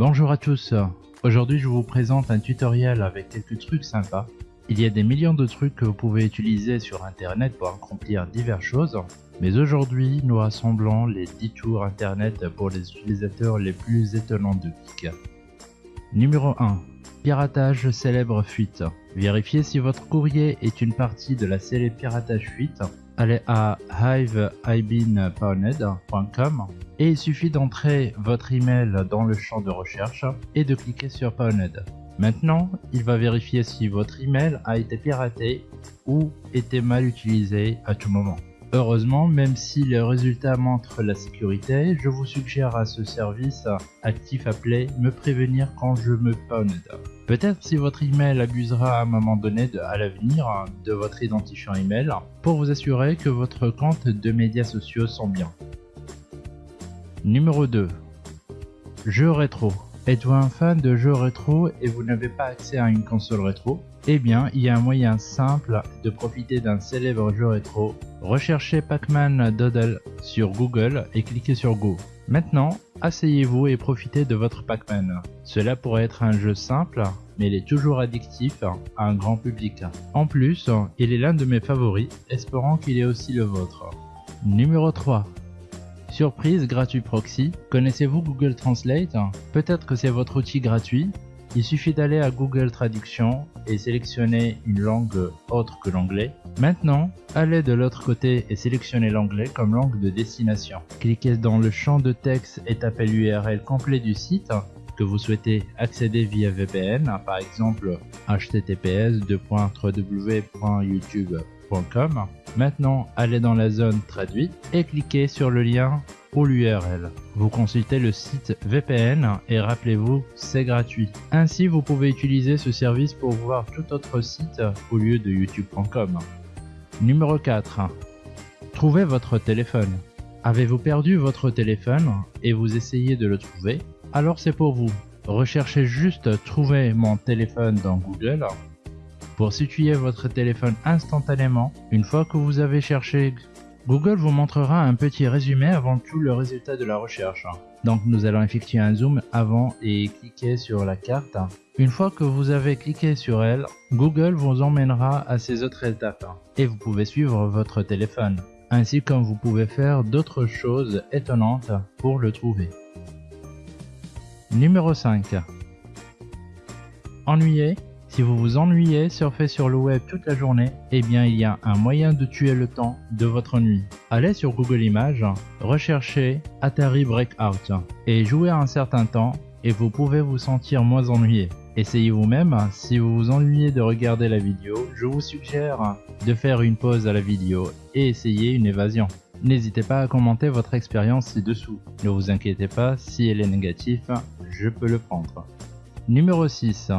Bonjour à tous, aujourd'hui je vous présente un tutoriel avec quelques trucs sympas. Il y a des millions de trucs que vous pouvez utiliser sur internet pour accomplir diverses choses, mais aujourd'hui nous rassemblons les 10 tours internet pour les utilisateurs les plus étonnants de Geek. Numéro 1. Piratage célèbre fuite. Vérifiez si votre courrier est une partie de la célèbre piratage fuite allez à hiveibeenpwned.com et il suffit d'entrer votre email dans le champ de recherche et de cliquer sur Pwned. Maintenant, il va vérifier si votre email a été piraté ou été mal utilisé à tout moment. Heureusement, même si le résultat montre la sécurité, je vous suggère à ce service actif appelé me prévenir quand je me pwned. Peut-être si votre email abusera à un moment donné à l'avenir de votre identifiant email pour vous assurer que votre compte de médias sociaux sont bien. Numéro 2. Jeux rétro. Êtes-vous un fan de jeux rétro et vous n'avez pas accès à une console rétro? Eh bien, il y a un moyen simple de profiter d'un célèbre jeu rétro. Recherchez Pac-Man Doodle sur Google et cliquez sur Go. Maintenant, asseyez-vous et profitez de votre Pac-Man. Cela pourrait être un jeu simple, mais il est toujours addictif à un grand public. En plus, il est l'un de mes favoris, espérant qu'il est aussi le vôtre. Numéro 3. Surprise gratuit proxy. Connaissez-vous Google Translate? Peut-être que c'est votre outil gratuit. Il suffit d'aller à Google Traduction et sélectionner une langue autre que l'anglais. Maintenant, allez de l'autre côté et sélectionnez l'anglais comme langue de destination. Cliquez dans le champ de texte et tapez l'URL complet du site que vous souhaitez accéder via VPN, par exemple https Maintenant, allez dans la zone traduite et cliquez sur le lien ou l'URL. Vous consultez le site VPN et rappelez-vous, c'est gratuit. Ainsi, vous pouvez utiliser ce service pour voir tout autre site au lieu de youtube.com. Numéro 4. Trouvez votre téléphone. Avez-vous perdu votre téléphone et vous essayez de le trouver? Alors c'est pour vous. Recherchez juste trouver mon téléphone dans Google pour situer votre téléphone instantanément. Une fois que vous avez cherché Google vous montrera un petit résumé avant tout le résultat de la recherche. Donc nous allons effectuer un zoom avant et cliquer sur la carte. Une fois que vous avez cliqué sur elle, Google vous emmènera à ces autres étapes et vous pouvez suivre votre téléphone, ainsi comme vous pouvez faire d'autres choses étonnantes pour le trouver. Numéro 5. Ennuyé si vous vous ennuyez, surfer sur le web toute la journée, eh bien il y a un moyen de tuer le temps de votre nuit. Allez sur Google Images, recherchez Atari Breakout et jouez un certain temps et vous pouvez vous sentir moins ennuyé. Essayez vous-même, si vous vous ennuyez de regarder la vidéo, je vous suggère de faire une pause à la vidéo et essayer une évasion. N'hésitez pas à commenter votre expérience ci-dessous. Ne vous inquiétez pas, si elle est négative, je peux le prendre. Numéro 6.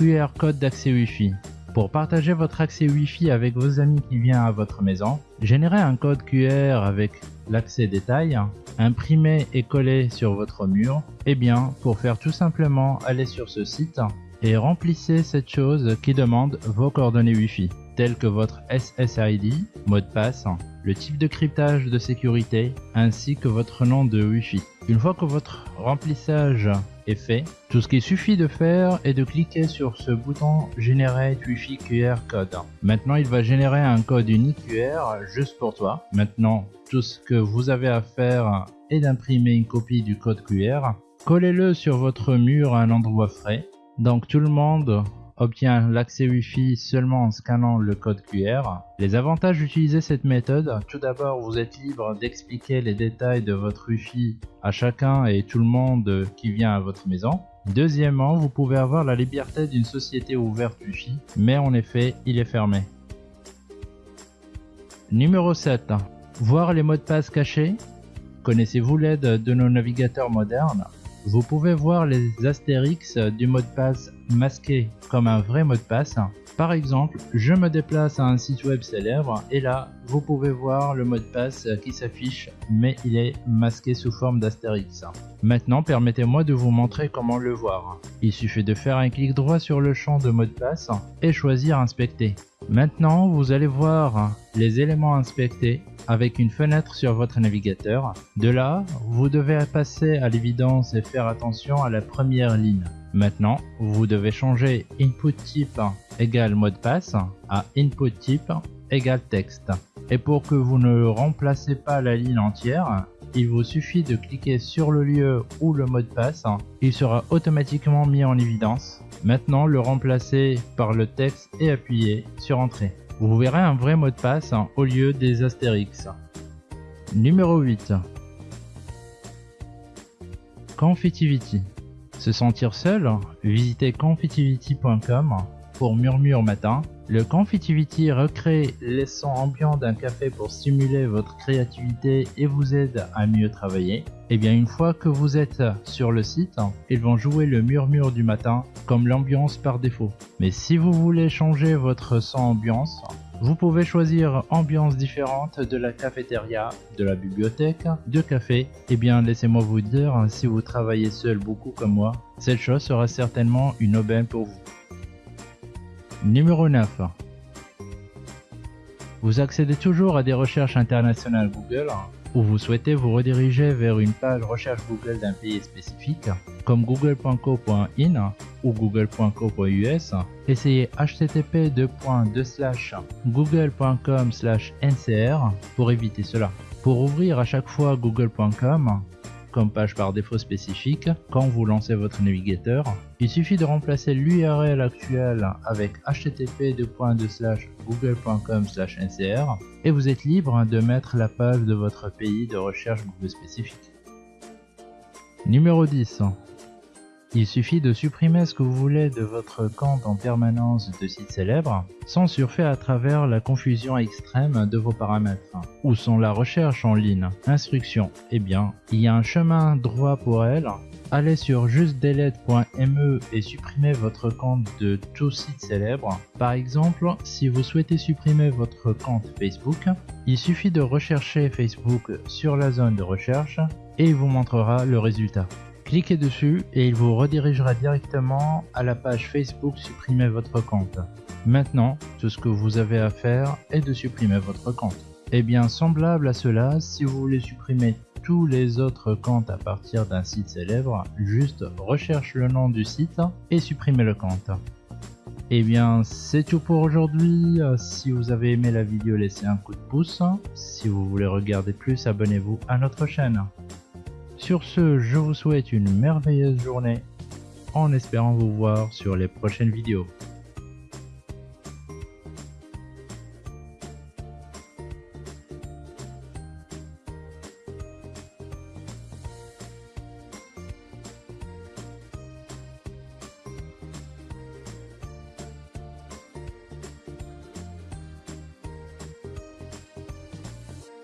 QR code d'accès Wi-Fi. Pour partager votre accès Wi-Fi avec vos amis qui viennent à votre maison, générez un code QR avec l'accès détail, imprimé et collé sur votre mur. Et eh bien, pour faire tout simplement, allez sur ce site et remplissez cette chose qui demande vos coordonnées Wi-Fi, telles que votre SSID, mot de passe, le type de cryptage de sécurité, ainsi que votre nom de Wi-Fi. Une fois que votre remplissage fait. Tout ce qu'il suffit de faire est de cliquer sur ce bouton Generate Wi-Fi QR Code. Maintenant, il va générer un code unique QR juste pour toi. Maintenant, tout ce que vous avez à faire est d'imprimer une copie du code QR. Collez-le sur votre mur à un endroit frais. Donc tout le monde obtient l'accès Wi-Fi seulement en scannant le code QR. Les avantages d'utiliser cette méthode, tout d'abord vous êtes libre d'expliquer les détails de votre Wi-Fi à chacun et tout le monde qui vient à votre maison. Deuxièmement, vous pouvez avoir la liberté d'une société ouverte Wi-Fi, mais en effet, il est fermé. Numéro 7. Voir les mots de passe cachés. Connaissez-vous l'aide de nos navigateurs modernes? Vous pouvez voir les astérix du mot de passe masqué comme un vrai mot de passe. Par exemple, je me déplace à un site web célèbre et là, vous pouvez voir le mot de passe qui s'affiche mais il est masqué sous forme d'astérix. Maintenant, permettez-moi de vous montrer comment le voir. Il suffit de faire un clic droit sur le champ de mot de passe et choisir inspecter. Maintenant, vous allez voir les éléments inspectés avec une fenêtre sur votre navigateur. De là, vous devez passer à l'évidence et faire attention à la première ligne. Maintenant, vous devez changer input type égale mot de passe à input type égale texte. Et pour que vous ne remplacez pas la ligne entière, il vous suffit de cliquer sur le lieu ou le mot de passe, il sera automatiquement mis en évidence. Maintenant, le remplacer par le texte et appuyer sur Entrée. Vous verrez un vrai mot de passe au lieu des astérix. Numéro 8. Confitivity. Se sentir seul Visitez confitivity.com pour Murmure Matin le Confitivity recrée les sons ambiants d'un café pour stimuler votre créativité et vous aide à mieux travailler. Et eh bien une fois que vous êtes sur le site, ils vont jouer le murmure du matin comme l'ambiance par défaut. Mais si vous voulez changer votre son ambiance, vous pouvez choisir ambiance différente de la cafétéria, de la bibliothèque, de café. Eh bien laissez-moi vous dire, si vous travaillez seul beaucoup comme moi, cette chose sera certainement une aubaine pour vous. Numéro 9. Vous accédez toujours à des recherches internationales Google ou vous souhaitez vous rediriger vers une page recherche Google d'un pays spécifique comme google.co.in ou google.co.us, essayez http google.com/ncr pour éviter cela. Pour ouvrir à chaque fois google.com, comme page par défaut spécifique quand vous lancez votre navigateur. Il suffit de remplacer l'URL actuelle avec http google.com ncr et vous êtes libre de mettre la page de votre pays de recherche Google spécifique. Numéro 10. Il suffit de supprimer ce que vous voulez de votre compte en permanence de site célèbre, sans surfer à travers la confusion extrême de vos paramètres. Où sont la recherche en ligne Instruction. Eh bien, il y a un chemin droit pour elle. Allez sur justdelete.me et supprimez votre compte de tout site célèbre. Par exemple, si vous souhaitez supprimer votre compte Facebook, il suffit de rechercher Facebook sur la zone de recherche et il vous montrera le résultat. Cliquez dessus et il vous redirigera directement à la page Facebook Supprimer votre compte. Maintenant, tout ce que vous avez à faire est de supprimer votre compte. Et eh bien, semblable à cela, si vous voulez supprimer tous les autres comptes à partir d'un site célèbre, juste recherche le nom du site et supprimez le compte. Et eh bien, c'est tout pour aujourd'hui. Si vous avez aimé la vidéo, laissez un coup de pouce. Si vous voulez regarder plus, abonnez-vous à notre chaîne. Sur ce, je vous souhaite une merveilleuse journée en espérant vous voir sur les prochaines vidéos.